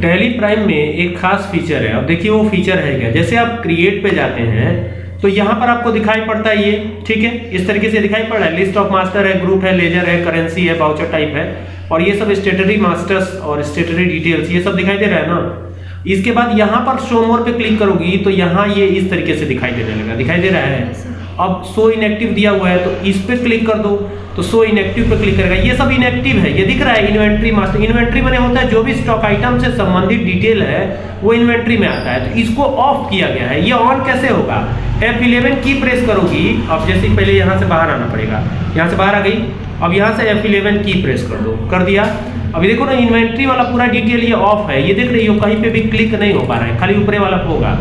Tally prime में एक खास फीचर है। अब देखिए वो फीचर है क्या? जैसे आप क्रिएट पे जाते हैं तो यहाँ पर आपको दिखाई पड़ता है ये, ठीक है? इस तरीके से दिखाई पड़ रहा है। लिस्ट ऑफ़ मास्टर है ग्रुप है लेजर है करेंसी है बाउचर टाइप है, और ये सब स्टेटरी मास्टर्स और स्टेटरी डिटेल्स ये सब दिखाई दे रहा है ना? इसके बाद यहाँ पर शो मोर पे क्लिक करोगी तो यहाँ ये इस तरीके से दिखाई देने लगा, दिखाई दे रहा है। अब शो इनएक्टिव दिया हुआ है तो इस पे क्लिक कर दो। तो शो इनएक्टिव पे क्लिक करेगा। ये सब इनएक्टिव है। ये दिख रहा है इन्वेंट्री मास्टर इन्वेंट्री मैंने होता है, जो भी स्टॉक आइटम से संबंधित डिटेल है, वो इन्वेंट्री में आता है। तो इसको ऑफ़ किया गया है। ये ऑन कैसे होगा? F11 की प्रेस करोगी। अब जैसे पहले यहाँ से बाहर आना पड़ेगा। यहाँ से बाहर आ गई। अब यहाँ से F11 की प्रेस कर दो। कर दिया। अभी देखो ना इन्वेंट्री वाला पूरा डिटेल ये ऑफ़ है। ये देख रही हो, कहीं पे भी क्लिक नहीं हो पा रहा है। खाली ऊपरे वाला होगा।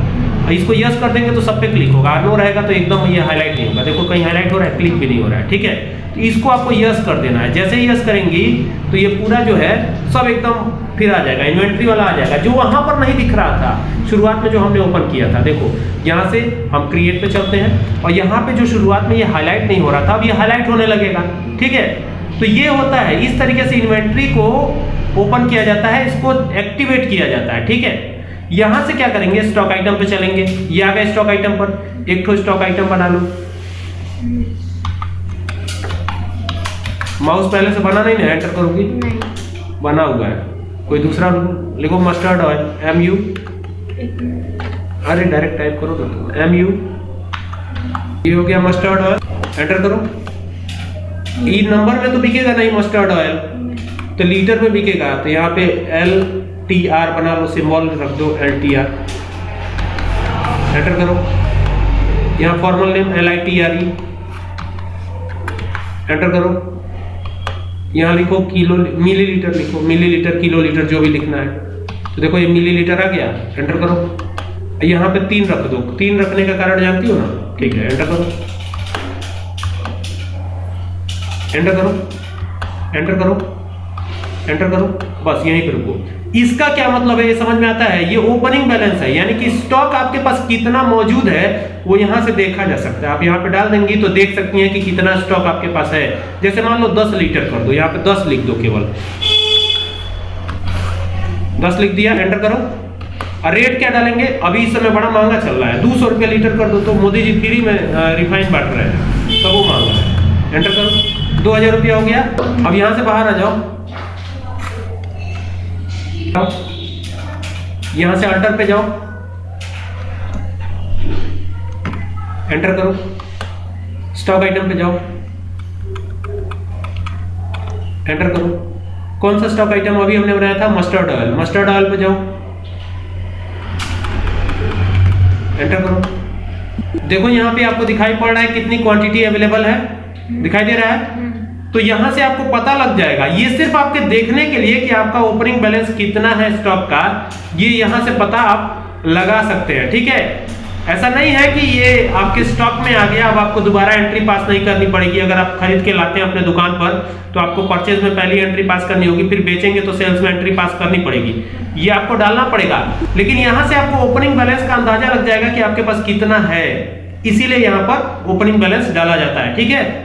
इसको यस कर देंगे तो सब पे क्लिक होगा। नो रहेगा तो एकदम ये हाईलाइट नहीं होगा। देखो, कहीं हाईलाइट हो रहा है क्लिक भी नहीं हो रहा है, ठीक है? तो इसको आपको यस कर देना है। जैसे ही यस करेंगी तो ये पूरा जो है, सब एकदम फिर आ जाएगा इन्वेंट्री वाला आ जाएगा। जो वहाँ पर नहीं दिख रहा था, शुरुआत में जो हमने ओपन किया था, देखो, यहाँ से हम क्रिएट पे चलते हैं और यहाँ पे जो शुरुआत में ये हाईलाइट नहीं हो रहा था, अब ये हाईलाइट होने लगेगा, ठीक है? तो ये होता है, इस तरीके से इन्वेंट्री को ओपन किया जाता है, इसको एक्टिवेट किया जाता है, ठीक है? यहाँ से क्या करेंगे? स्टॉक आइटम पे चलेंगे। ये आ गए स्टॉक आइटम पर। एक तो स्टॉक आइटम बना लो। माउस पहले से बना नहीं ना एंटर करोगी? नहीं। बना हुआ है। कोई दूसरा लिखो मस्टर्ड ऑयल एम यू अरे डायरेक्ट टाइप करो ना एम यू ये हो गया मस्टर्ड ऑयल एंटर करो। ई नंबर में तो बिकेगा नहीं मस्टर्ड ऑयल तो लीटर में बिकेगा। तो यहाँ पे एल टी आर बना लो सिंबल रख दो एल टी आर एंटर करो। यहाँ formal name L I T R E enter करो। यहाँ लिखो किलो मिलीलीटर लिखो। मिलीलीटर किलो लीटर जो भी लिखना है। तो देखो ये मिलीलीटर आ गया। एंटर करो। यहाँ पे तीन रख दो। तीन रखने का कारण जानती हो ना? ठीक है एंटर करो। एंटर करो। एंटर करो। एंटर करो। बस यहीं पे रुको। इसका क्या मतलब है? ये समझ में आता है? ये ओपनिंग बैलेंस है, यानी कि स्टॉक आपके पास कितना मौजूद है, वो यहाँ से देखा जा सकता है। आप यहाँ पे डाल देंगी तो देख सकती हैं कि कितना स्टॉक आपके पास है। जैसे मान लो 10 लीटर कर दो, यहाँ पे 10 लिख दो केवल। 10 लिख दिया एंटर करो। और रेट क्या डालेंगे? अभी इस समय बड़ा महँगा चल रहा है। दो सौ लीटर कर दो तो मोदी जी फ्री में रिफाइंड बांट रहे हैं। तो वो महँगा है। एंटर करो। दो हज़ार रुपया हो गया। अब यहाँ से बाहर आ जाओ। यहाँ से अल्टर पे जाओ। एंटर करो। स्टॉक आइटम पे जाओ। एंटर करो। कौन सा स्टॉक आइटम अभी हमने बनाया था? मस्टर्ड ऑयल मस्टर्ड ऑयल पे जाओ। एंटर करो। देखो, यहाँ पे आपको दिखाई पड़ रहा है कितनी क्वांटिटी अवेलेबल है। दिखाई दे रहा है? तो यहाँ से आपको पता लग जाएगा, ये सिर्फ़ आपके देखने के लिए कि आपका ओपनिंग बैलेंस कितना है स्टॉक का, ये यहाँ से पता आप लगा सकते हैं, ठीक है? ऐसा नहीं है कि ये आपके स्टॉक में आ गया, अब आपको दोबारा एंट्री पास नहीं करनी पड़ेगी, अगर आप खरीद के लाते हैं अपने दुकान पर तो आपको परचेज में पहली एंट्री पास करनी होगी, फिर बेचेंगे तो सेल्स में एंट्री पास करनी पड़ेगी, ये आपको डालना पड़ेगा। लेकिन यहाँ से आपको ओपनिंग बैलेंस का अंदाज़ा लग जाएगा कि आपके पास कितना है, इसीलिए यहाँ पर ओपनिंग बैलेंस डाला जाता है, ठीक है?